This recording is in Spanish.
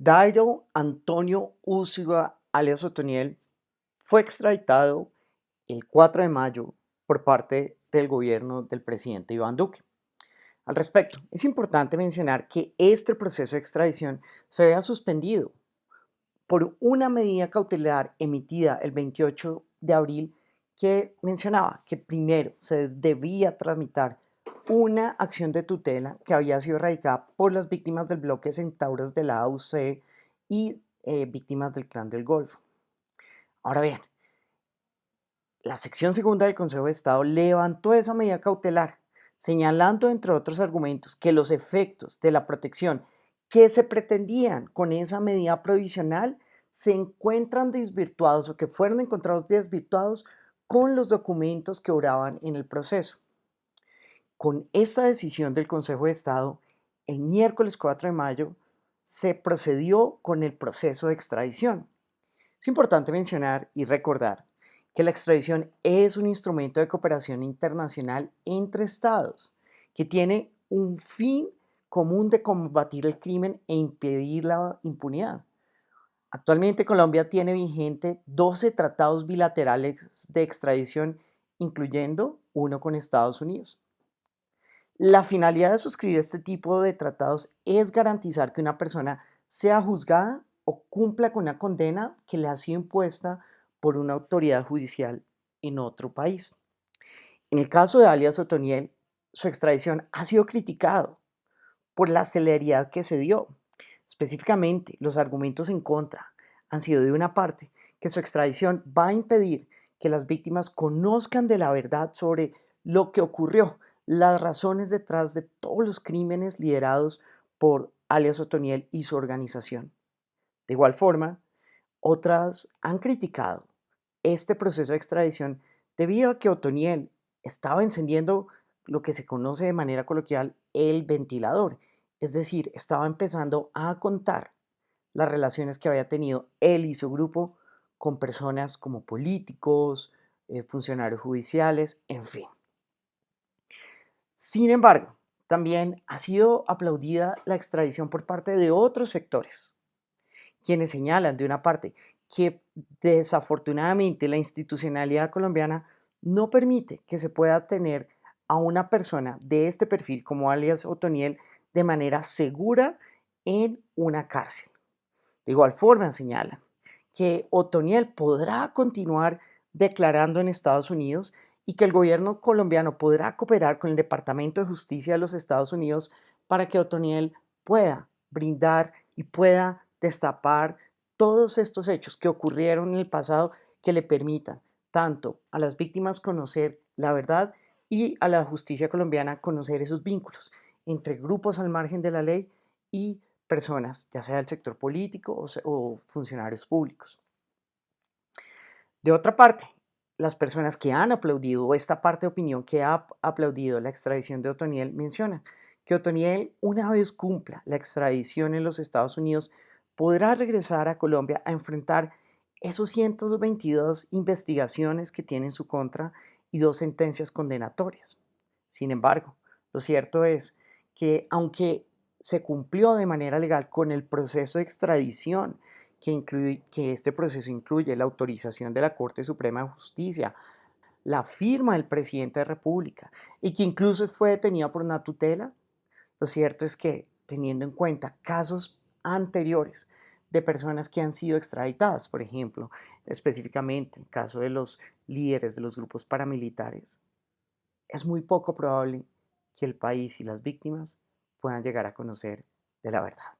Dairo Antonio Úsuga, alias Otoniel, fue extraditado el 4 de mayo por parte del gobierno del presidente Iván Duque. Al respecto, es importante mencionar que este proceso de extradición se había suspendido por una medida cautelar emitida el 28 de abril que mencionaba que primero se debía tramitar una acción de tutela que había sido radicada por las víctimas del bloque Centauros de la AUC y eh, víctimas del clan del Golfo. Ahora bien, la sección segunda del Consejo de Estado levantó esa medida cautelar, señalando, entre otros argumentos, que los efectos de la protección que se pretendían con esa medida provisional se encuentran desvirtuados o que fueron encontrados desvirtuados con los documentos que oraban en el proceso. Con esta decisión del Consejo de Estado, el miércoles 4 de mayo se procedió con el proceso de extradición. Es importante mencionar y recordar que la extradición es un instrumento de cooperación internacional entre estados que tiene un fin común de combatir el crimen e impedir la impunidad. Actualmente Colombia tiene vigente 12 tratados bilaterales de extradición, incluyendo uno con Estados Unidos. La finalidad de suscribir este tipo de tratados es garantizar que una persona sea juzgada o cumpla con una condena que le ha sido impuesta por una autoridad judicial en otro país. En el caso de alias Otoniel, su extradición ha sido criticado por la celeridad que se dio. Específicamente, los argumentos en contra han sido de una parte que su extradición va a impedir que las víctimas conozcan de la verdad sobre lo que ocurrió las razones detrás de todos los crímenes liderados por alias Otoniel y su organización. De igual forma, otras han criticado este proceso de extradición debido a que Otoniel estaba encendiendo lo que se conoce de manera coloquial el ventilador, es decir, estaba empezando a contar las relaciones que había tenido él y su grupo con personas como políticos, eh, funcionarios judiciales, en fin. Sin embargo, también ha sido aplaudida la extradición por parte de otros sectores, quienes señalan de una parte que desafortunadamente la institucionalidad colombiana no permite que se pueda tener a una persona de este perfil como alias Otoniel de manera segura en una cárcel. De igual forma señalan que Otoniel podrá continuar declarando en Estados Unidos y que el gobierno colombiano podrá cooperar con el Departamento de Justicia de los Estados Unidos para que Otoniel pueda brindar y pueda destapar todos estos hechos que ocurrieron en el pasado que le permitan tanto a las víctimas conocer la verdad y a la justicia colombiana conocer esos vínculos entre grupos al margen de la ley y personas, ya sea del sector político o, o funcionarios públicos. De otra parte, las personas que han aplaudido, esta parte de opinión que ha aplaudido la extradición de Otoniel, mencionan que Otoniel, una vez cumpla la extradición en los Estados Unidos, podrá regresar a Colombia a enfrentar esos 122 investigaciones que tiene en su contra y dos sentencias condenatorias. Sin embargo, lo cierto es que aunque se cumplió de manera legal con el proceso de extradición que, incluye, que este proceso incluye la autorización de la Corte Suprema de Justicia, la firma del presidente de la República y que incluso fue detenida por una tutela, lo cierto es que teniendo en cuenta casos anteriores de personas que han sido extraditadas, por ejemplo, específicamente el caso de los líderes de los grupos paramilitares, es muy poco probable que el país y las víctimas puedan llegar a conocer de la verdad.